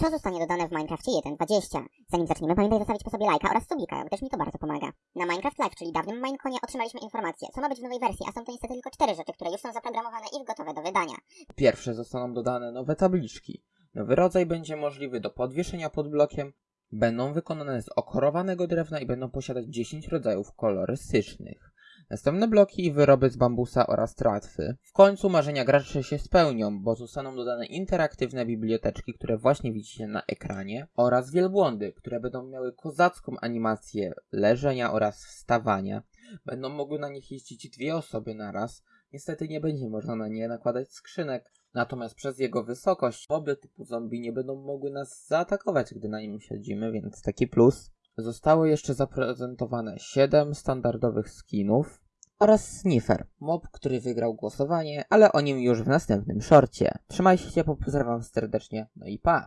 Co zostanie dodane w Minecrafcie 1.20? Zanim zaczniemy, pamiętaj zostawić po sobie lajka oraz subika, gdyż mi to bardzo pomaga. Na Minecraft Live, czyli dawnym Mineconie, otrzymaliśmy informację, co ma być w nowej wersji, a są to niestety tylko cztery rzeczy, które już są zaprogramowane i gotowe do wydania. Pierwsze zostaną dodane nowe tabliczki. Nowy rodzaj będzie możliwy do podwieszenia pod blokiem. Będą wykonane z okorowanego drewna i będą posiadać 10 rodzajów kolorystycznych. Następne bloki i wyroby z bambusa oraz tratwy. W końcu marzenia graczy się spełnią, bo zostaną dodane interaktywne biblioteczki, które właśnie widzicie na ekranie, oraz wielbłądy, które będą miały kozacką animację leżenia oraz wstawania. Będą mogły na nich jeździć dwie osoby naraz. Niestety nie będzie można na nie nakładać skrzynek, natomiast przez jego wysokość moby typu zombie nie będą mogły nas zaatakować, gdy na nim siedzimy, więc taki plus. Zostało jeszcze zaprezentowane 7 standardowych skinów oraz Sniffer, mob, który wygrał głosowanie, ale o nim już w następnym szorcie. Trzymajcie się, pozdrawiam serdecznie, no i pa!